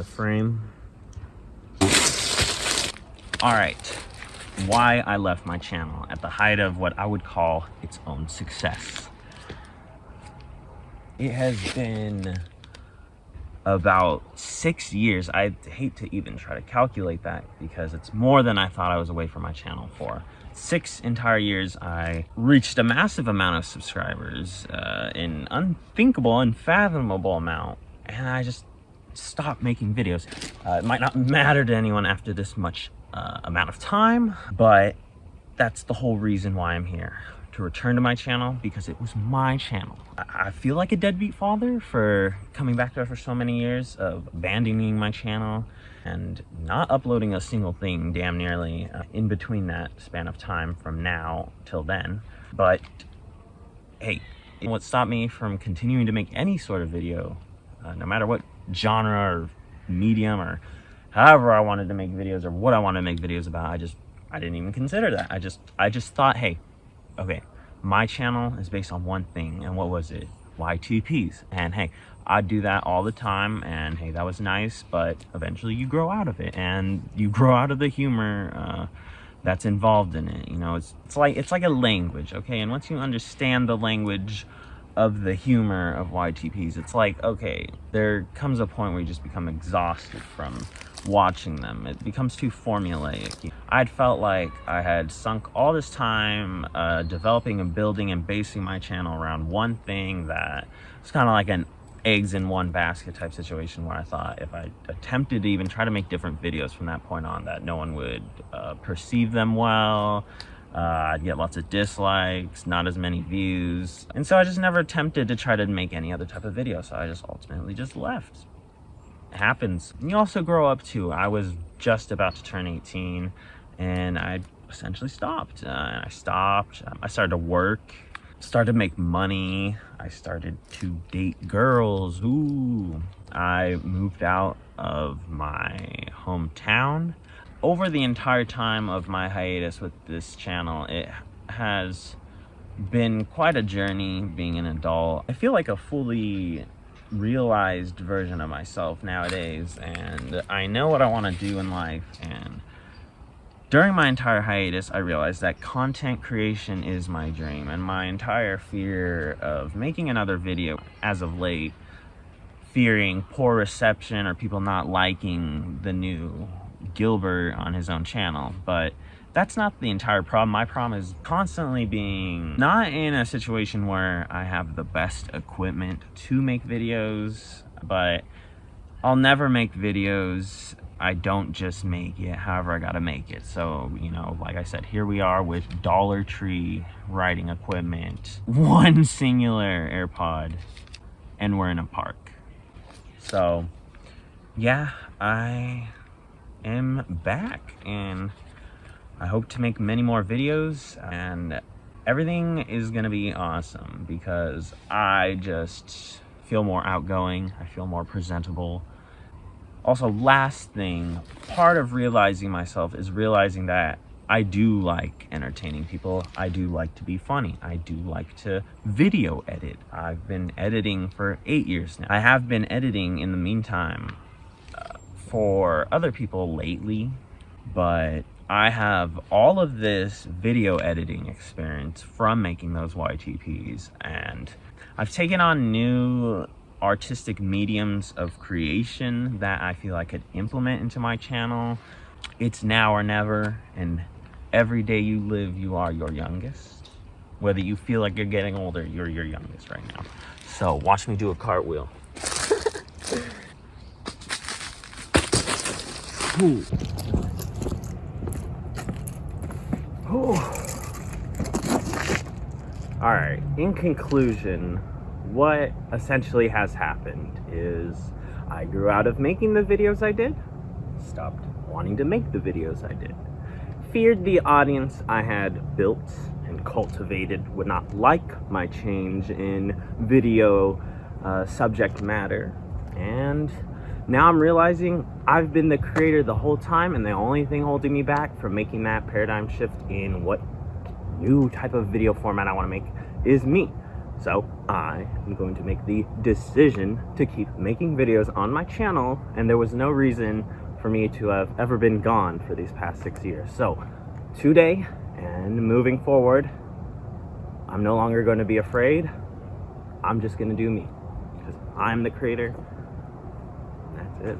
the frame. All right, why I left my channel at the height of what I would call its own success. It has been about six years. I hate to even try to calculate that because it's more than I thought I was away from my channel for. Six entire years, I reached a massive amount of subscribers, uh, an unthinkable, unfathomable amount, and I just stopped making videos. Uh, it might not matter to anyone after this much uh, amount of time, but that's the whole reason why I'm here to return to my channel because it was my channel. I feel like a deadbeat father for coming back there for so many years of abandoning my channel and not uploading a single thing damn nearly uh, in between that span of time from now till then. But hey, what stopped me from continuing to make any sort of video, uh, no matter what genre or medium or however I wanted to make videos or what I wanted to make videos about, I just, I didn't even consider that. I just, I just thought, hey, okay, my channel is based on one thing and what was it? YTPs and hey I do that all the time and hey that was nice but eventually you grow out of it and you grow out of the humor uh, that's involved in it you know? It's, it's like it's like a language okay? And once you understand the language of the humor of YTPs it's like okay there comes a point where you just become exhausted from watching them. It becomes too formulaic. I'd felt like I had sunk all this time uh, developing and building and basing my channel around one thing that was kind of like an eggs in one basket type situation where I thought if I attempted to even try to make different videos from that point on that no one would uh, perceive them well, uh, I'd get lots of dislikes, not as many views. And so I just never attempted to try to make any other type of video. So I just ultimately just left It happens. You also grow up too. I was just about to turn 18 and I essentially stopped. Uh, I stopped. Um, I started to work, started to make money. I started to date girls. Ooh. I moved out of my hometown. Over the entire time of my hiatus with this channel, it has been quite a journey being an adult. I feel like a fully realized version of myself nowadays and I know what I want to do in life and during my entire hiatus I realized that content creation is my dream and my entire fear of making another video as of late fearing poor reception or people not liking the new Gilbert on his own channel but that's not the entire problem. My problem is constantly being not in a situation where I have the best equipment to make videos, but I'll never make videos. I don't just make it, however I gotta make it. So, you know, like I said, here we are with Dollar Tree riding equipment, one singular AirPod, and we're in a park. So, yeah, I am back and I hope to make many more videos and everything is gonna be awesome because I just feel more outgoing, I feel more presentable. Also, last thing, part of realizing myself is realizing that I do like entertaining people. I do like to be funny. I do like to video edit. I've been editing for eight years now. I have been editing in the meantime for other people lately, but I have all of this video editing experience from making those YTPs and I've taken on new artistic mediums of creation that I feel I could implement into my channel. It's now or never and every day you live you are your youngest. Whether you feel like you're getting older, you're your youngest right now. So watch me do a cartwheel. Ooh. All right, in conclusion, what essentially has happened is I grew out of making the videos I did, stopped wanting to make the videos I did, feared the audience I had built and cultivated would not like my change in video uh, subject matter, and now I'm realizing I've been the creator the whole time and the only thing holding me back from making that paradigm shift in what new type of video format I want to make is me. So I am going to make the decision to keep making videos on my channel and there was no reason for me to have ever been gone for these past six years. So today and moving forward, I'm no longer going to be afraid. I'm just going to do me because I'm the creator it.